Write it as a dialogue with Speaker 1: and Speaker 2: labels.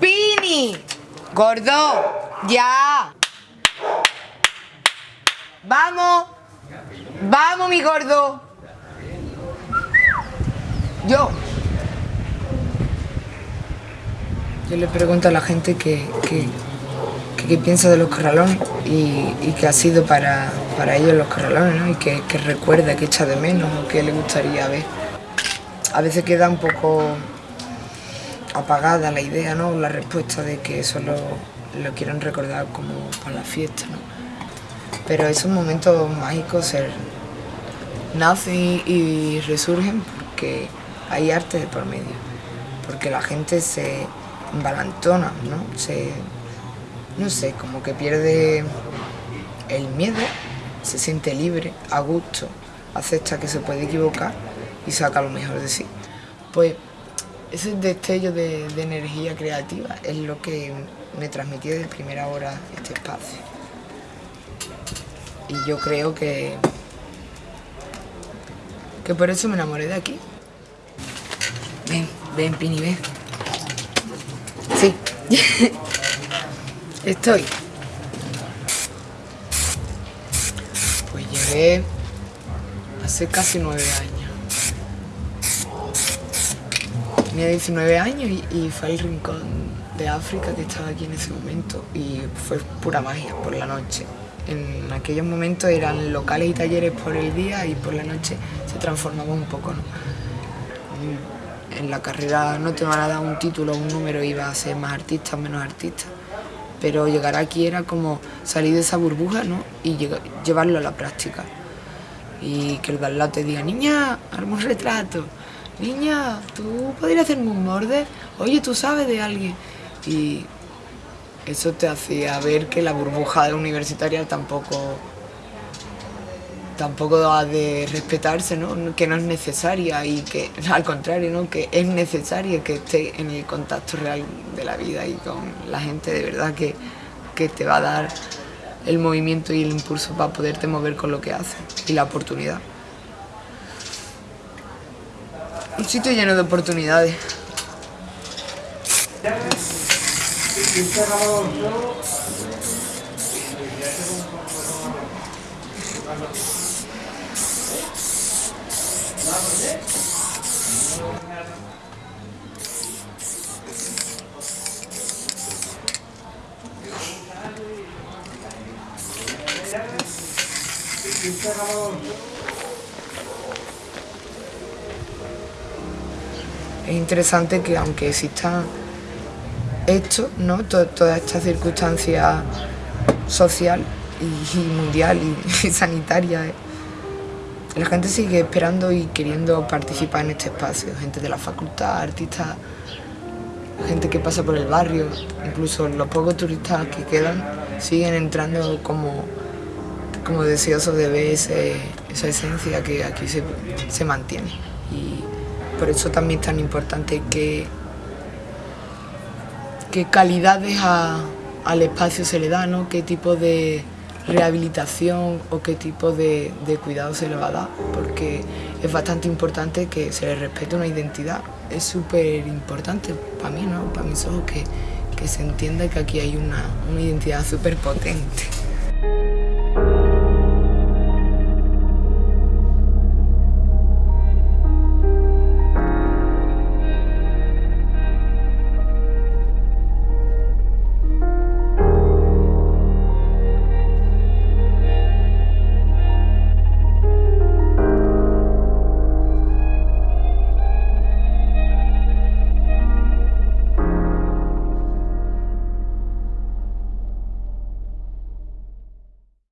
Speaker 1: ¡Pini! ¡Gordo! ¡Ya! ¡Vamos! ¡Vamos, mi gordo! Yo. Yo le pregunto a la gente que, que, que- piensa de los corralones y, que ha sido para, para ellos los corralones, ¿no? Y que recuerda, que echa de menos o que le gustaría ver. A veces queda un poco apagada la idea, ¿no? La respuesta de que solo lo quieren recordar como para la fiesta, ¿no? Pero esos momentos mágicos se nacen y, resurgen porque hay arte de por medio, porque la gente se embalantona, ¿no? Se, no sé, como que pierde el miedo, se siente libre, a gusto, acepta que se puede equivocar y saca lo mejor de sí. Pues ese destello de, energía creativa es lo que me transmitía de primera hora este espacio. Y yo creo que, que por eso me enamoré de aquí. Ven, ven, Pini, ven. Sí. Estoy. Pues llegué hace casi nueve años. Tenía 19 años y, fue al rincón de África que estaba aquí en ese momento y fue pura magia por la noche. En aquellos momentos eran locales y talleres por el día y por la noche se transformaba un poco. ¿no? En la carrera no te van a dar un título o un número vas a ser más artista o menos artista. Pero llegar aquí era como salir de esa burbuja ¿no? y llevarlo a la práctica. Y que el lado te diga, niña, arma un retrato. Niña, ¿tú podrías hacerme un borde? Oye, ¿tú sabes de alguien? Y eso te hacía ver que la burbuja universitaria tampoco tampoco ha de respetarse, ¿no? que no es necesaria y que al contrario, ¿no? que es necesaria que esté en el contacto real de la vida y con la gente de verdad que, que te va a dar el movimiento y el impulso para poderte mover con lo que haces y la oportunidad. Un sitio lleno de oportunidades. Es interesante que aunque exista esto, ¿no? To- toda esta circunstancia social y, mundial y, sanitaria, eh, la gente sigue esperando y queriendo participar en este espacio. Gente de la facultad, artistas, gente que pasa por el barrio, incluso los pocos turistas que quedan siguen entrando como, como deseosos de ver esa esencia que aquí se, se mantiene. Y por eso también es tan importante que, qué calidades al espacio se le da, ¿no? qué tipo de rehabilitación o qué tipo de, de cuidado se le va a dar, porque es bastante importante que se le respete una identidad. Es súper importante para mí, ¿no? para mis ojos, que, que se entienda que aquí hay una, una identidad súper potente.